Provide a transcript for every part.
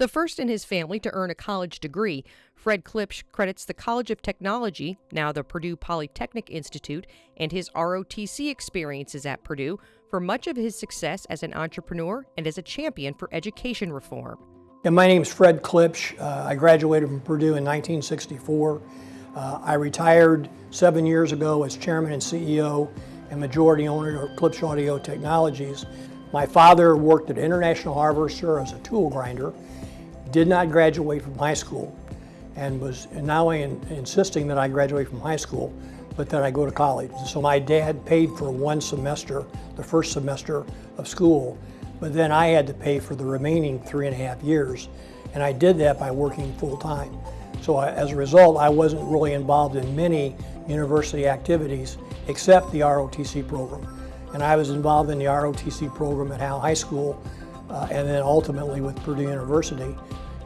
The first in his family to earn a college degree, Fred Klipsch credits the College of Technology, now the Purdue Polytechnic Institute, and his ROTC experiences at Purdue for much of his success as an entrepreneur and as a champion for education reform. Yeah, my name is Fred Klipsch. Uh, I graduated from Purdue in 1964. Uh, I retired seven years ago as chairman and CEO and majority owner of Klipsch Audio Technologies. My father worked at International Harvester as a tool grinder did not graduate from high school and was now in, insisting that I graduate from high school, but that I go to college. So my dad paid for one semester, the first semester of school, but then I had to pay for the remaining three and a half years, and I did that by working full time. So I, as a result, I wasn't really involved in many university activities except the ROTC program. And I was involved in the ROTC program at Howell High School uh, and then ultimately with Purdue University.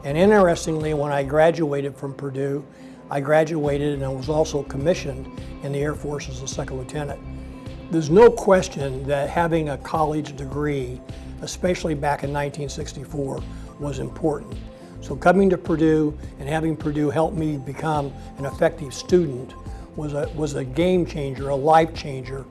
And interestingly, when I graduated from Purdue, I graduated and I was also commissioned in the Air Force as a second lieutenant. There's no question that having a college degree, especially back in 1964, was important. So coming to Purdue and having Purdue help me become an effective student was a, was a game changer, a life changer.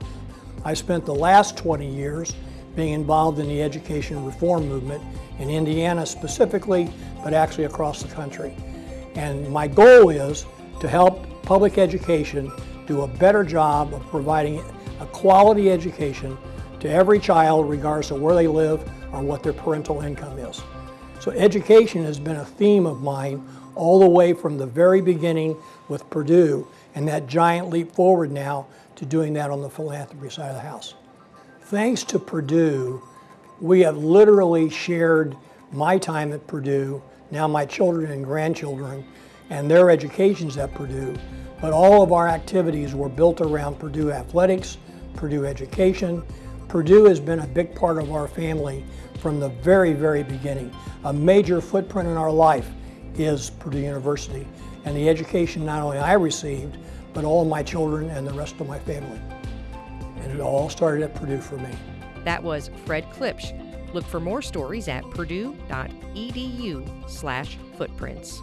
I spent the last 20 years being involved in the education reform movement in Indiana specifically, but actually across the country. And my goal is to help public education do a better job of providing a quality education to every child regardless of where they live or what their parental income is. So education has been a theme of mine all the way from the very beginning with Purdue and that giant leap forward now to doing that on the philanthropy side of the house. Thanks to Purdue, we have literally shared my time at Purdue, now my children and grandchildren, and their educations at Purdue, but all of our activities were built around Purdue athletics, Purdue education. Purdue has been a big part of our family from the very, very beginning. A major footprint in our life is Purdue University and the education not only I received, but all my children and the rest of my family. And it all started at Purdue for me. That was Fred Klipsch. Look for more stories at purdue.edu slash footprints.